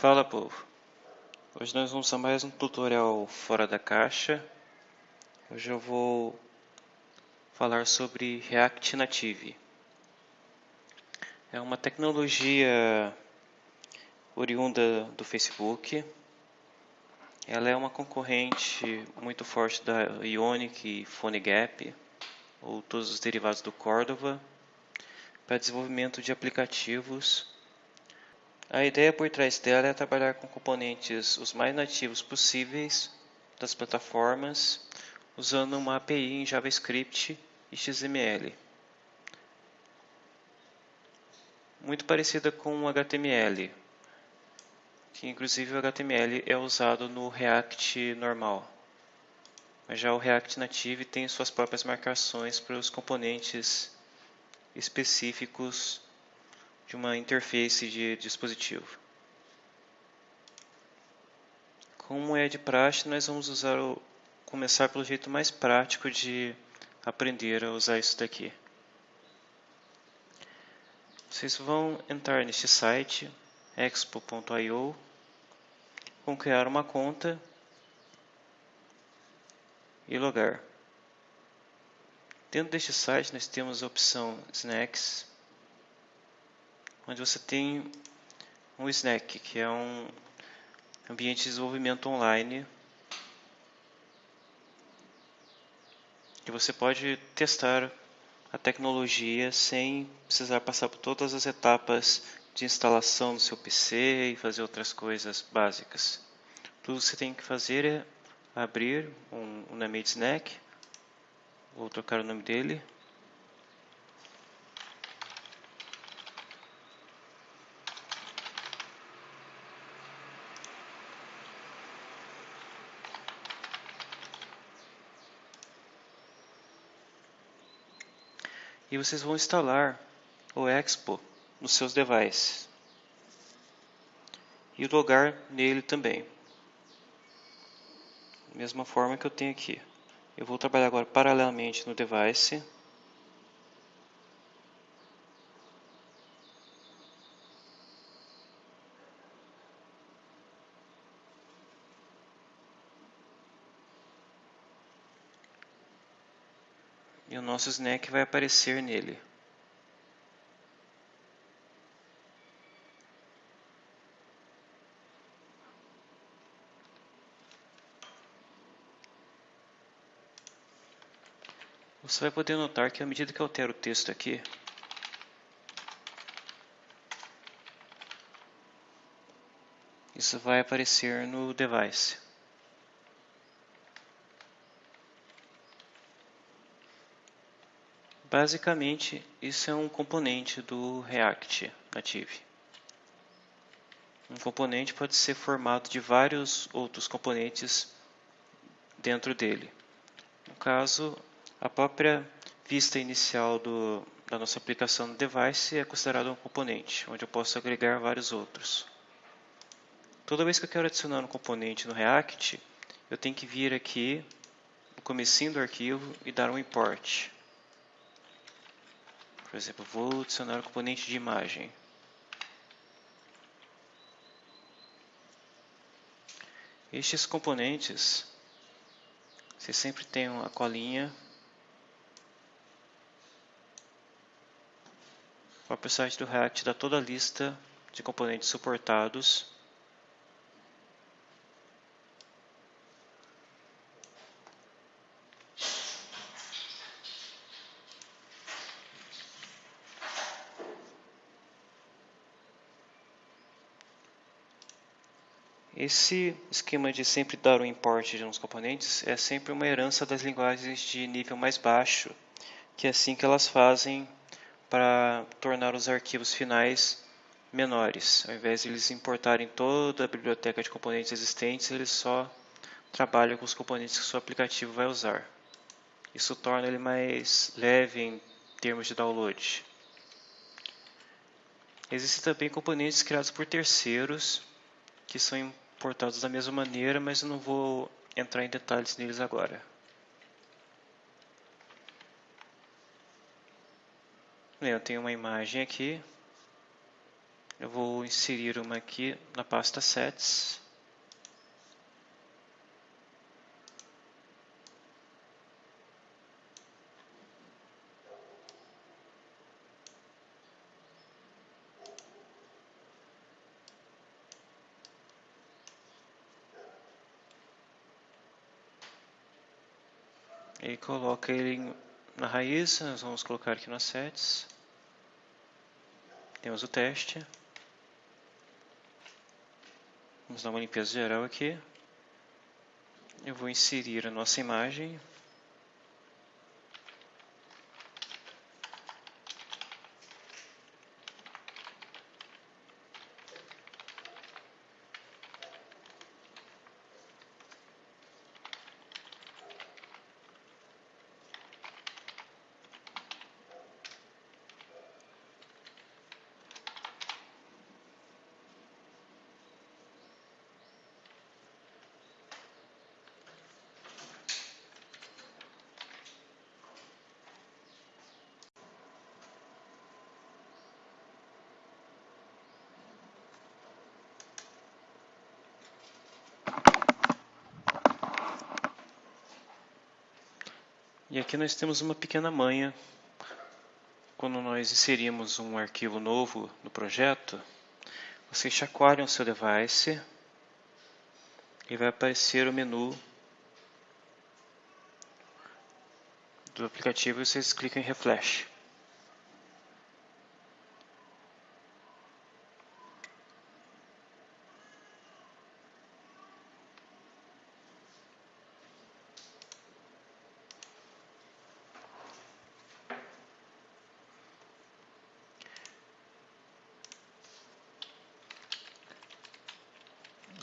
Fala povo, hoje nós vamos a mais um tutorial fora da caixa. Hoje eu vou falar sobre React Native. É uma tecnologia oriunda do Facebook. Ela é uma concorrente muito forte da Ionic e PhoneGap, ou todos os derivados do Cordova, para desenvolvimento de aplicativos a ideia por trás dela é trabalhar com componentes os mais nativos possíveis das plataformas, usando uma API em JavaScript e XML. Muito parecida com o HTML, que inclusive o HTML é usado no React normal. Mas já o React Native tem suas próprias marcações para os componentes específicos de uma interface de dispositivo. Como é de praxe, nós vamos usar o, começar pelo jeito mais prático de aprender a usar isso daqui. Vocês vão entrar neste site expo.io, vão criar uma conta e logar. Dentro deste site nós temos a opção Snacks, onde você tem um Snack, que é um ambiente de desenvolvimento online que você pode testar a tecnologia sem precisar passar por todas as etapas de instalação do seu PC e fazer outras coisas básicas. Tudo que você tem que fazer é abrir um, um Snack, vou trocar o nome dele, e vocês vão instalar o Expo nos seus devices e logar nele também. Mesma forma que eu tenho aqui. Eu vou trabalhar agora paralelamente no device nosso snack vai aparecer nele. Você vai poder notar que à medida que eu altero o texto aqui, isso vai aparecer no device. Basicamente, isso é um componente do React Native. Um componente pode ser formado de vários outros componentes dentro dele. No caso, a própria vista inicial do, da nossa aplicação no device é considerada um componente, onde eu posso agregar vários outros. Toda vez que eu quero adicionar um componente no React, eu tenho que vir aqui no comecinho do arquivo e dar um import. Por exemplo, vou adicionar o componente de imagem. Estes componentes, você sempre tem uma colinha. O próprio site do React dá toda a lista de componentes suportados Esse esquema de sempre dar o import de uns componentes é sempre uma herança das linguagens de nível mais baixo, que é assim que elas fazem para tornar os arquivos finais menores. Ao invés de eles importarem toda a biblioteca de componentes existentes, eles só trabalham com os componentes que o seu aplicativo vai usar. Isso torna ele mais leve em termos de download. Existem também componentes criados por terceiros que são portados da mesma maneira, mas eu não vou entrar em detalhes neles agora. Eu tenho uma imagem aqui. Eu vou inserir uma aqui na pasta sets. E coloca ele na raiz, nós vamos colocar aqui no assets. Temos o teste. Vamos dar uma limpeza geral aqui. Eu vou inserir a nossa imagem. E aqui nós temos uma pequena manha. Quando nós inserimos um arquivo novo no projeto, vocês chacoalham o seu device e vai aparecer o menu do aplicativo e vocês clicam em Refresh.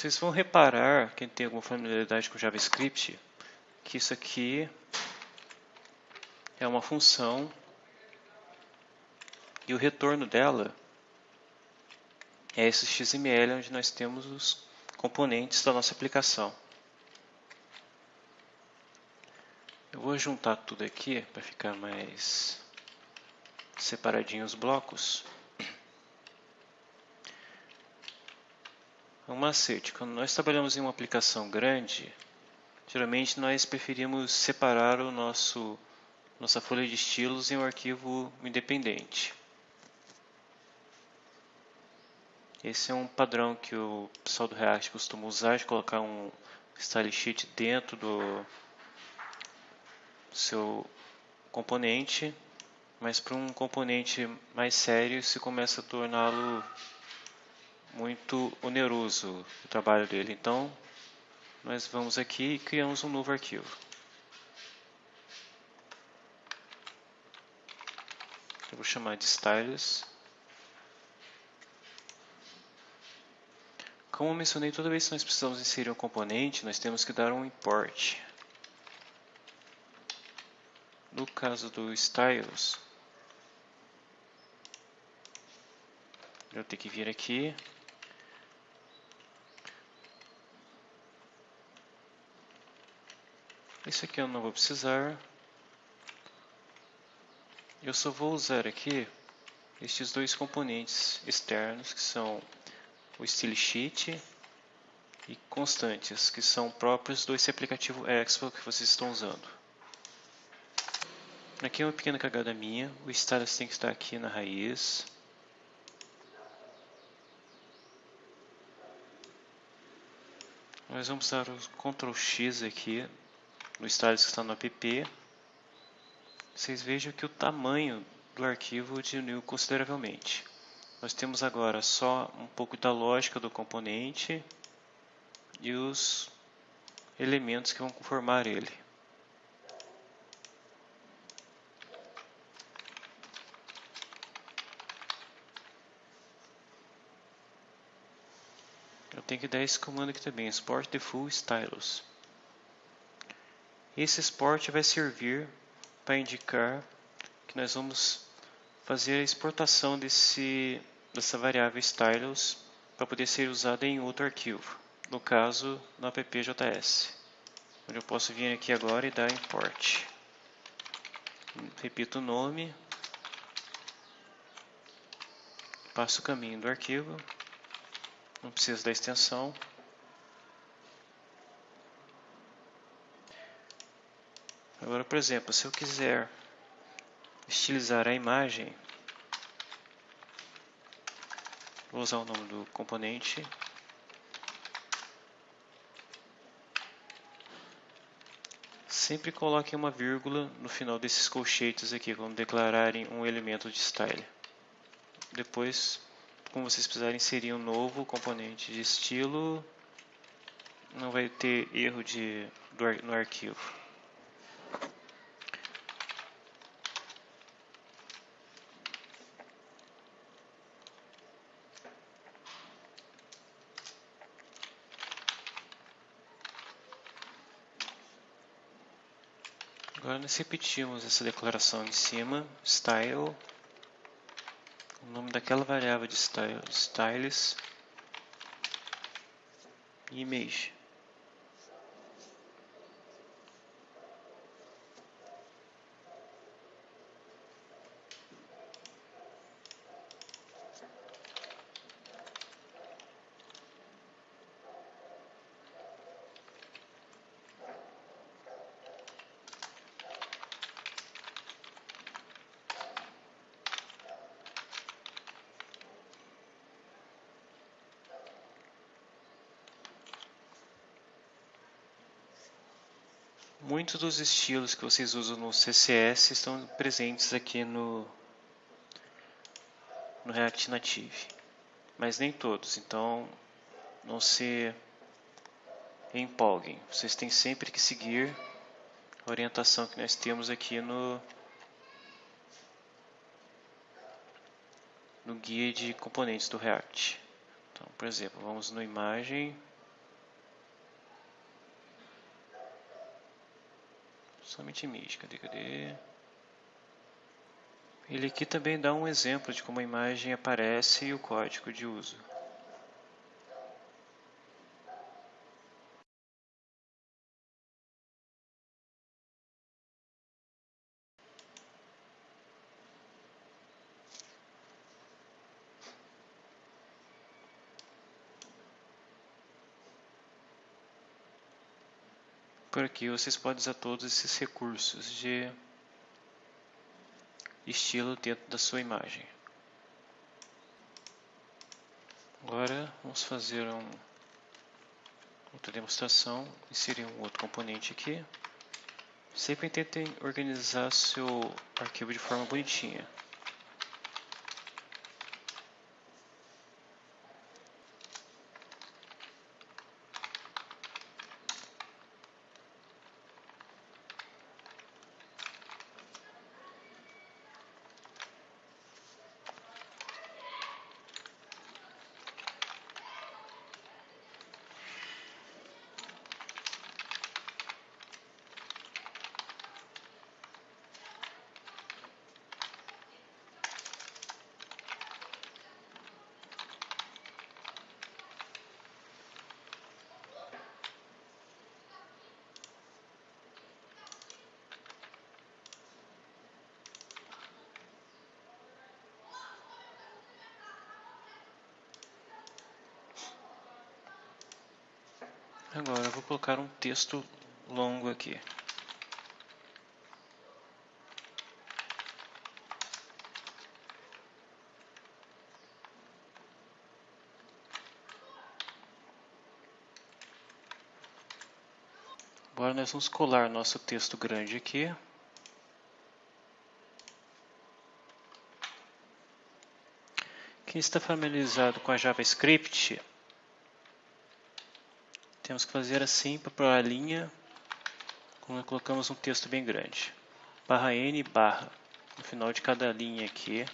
Vocês vão reparar, quem tem alguma familiaridade com JavaScript, que isso aqui é uma função e o retorno dela é esse XML onde nós temos os componentes da nossa aplicação. Eu vou juntar tudo aqui para ficar mais separadinho os blocos. Um macete, quando nós trabalhamos em uma aplicação grande, geralmente nós preferimos separar o nosso nossa folha de estilos em um arquivo independente. Esse é um padrão que o pessoal do React costuma usar, de colocar um style sheet dentro do seu componente, mas para um componente mais sério se começa a torná-lo muito oneroso o trabalho dele. Então, nós vamos aqui e criamos um novo arquivo. Eu vou chamar de styles. Como eu mencionei, toda vez que nós precisamos inserir um componente, nós temos que dar um import. No caso do styles, eu tenho que vir aqui Esse aqui eu não vou precisar. Eu só vou usar aqui estes dois componentes externos que são o style sheet e constantes, que são próprios do esse aplicativo Expo que vocês estão usando. Aqui é uma pequena cagada minha, o stylus tem que estar aqui na raiz. Nós vamos usar o Ctrl X aqui no stylus que está no app, vocês vejam que o tamanho do arquivo diminuiu consideravelmente. Nós temos agora só um pouco da lógica do componente e os elementos que vão conformar ele. Eu tenho que dar esse comando aqui também, export the full stylus. Esse export vai servir para indicar que nós vamos fazer a exportação desse, dessa variável stylus para poder ser usada em outro arquivo, no caso no appjs, onde eu posso vir aqui agora e dar import. Repito o nome, faço o caminho do arquivo, não preciso da extensão. Agora, por exemplo, se eu quiser estilizar a imagem, vou usar o nome do componente Sempre coloquem uma vírgula no final desses colchetes aqui, quando declararem um elemento de style. Depois, como vocês precisarem inserir um novo componente de estilo, não vai ter erro de, do, no arquivo. Agora nós repetimos essa declaração em cima, style, o nome daquela variável de style, styles, image. Muitos dos estilos que vocês usam no CSS estão presentes aqui no, no React Native, mas nem todos, então não se empolguem. Vocês têm sempre que seguir a orientação que nós temos aqui no, no guia de componentes do React. Então, por exemplo, vamos no imagem Somente cadê? Ele aqui também dá um exemplo de como a imagem aparece e o código de uso. Por aqui vocês podem usar todos esses recursos de estilo dentro da sua imagem. Agora vamos fazer um, outra demonstração, inserir um outro componente aqui. Sempre tentem organizar seu arquivo de forma bonitinha. Agora eu vou colocar um texto longo aqui. Agora nós vamos colar nosso texto grande aqui. Quem está familiarizado com a JavaScript temos que fazer assim para a linha, quando colocamos um texto bem grande. Barra N barra, no final de cada linha aqui.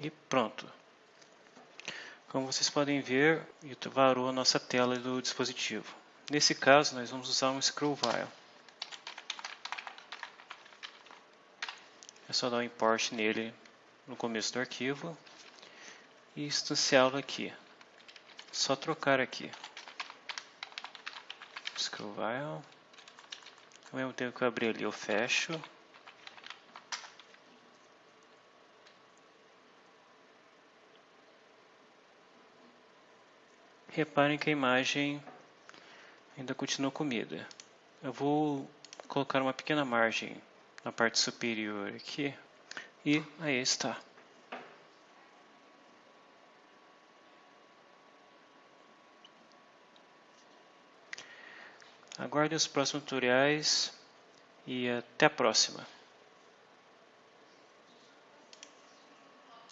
E pronto. Como vocês podem ver, varou a nossa tela do dispositivo. Nesse caso, nós vamos usar um scroll while. É só dar um import nele no começo do arquivo e instanciá-lo aqui. Só trocar aqui. Scroll Ao mesmo tempo que eu abrir ali, eu fecho. Reparem que a imagem ainda continua comida. Eu vou colocar uma pequena margem na parte superior aqui e aí está. Aguarde os próximos tutoriais e até a próxima.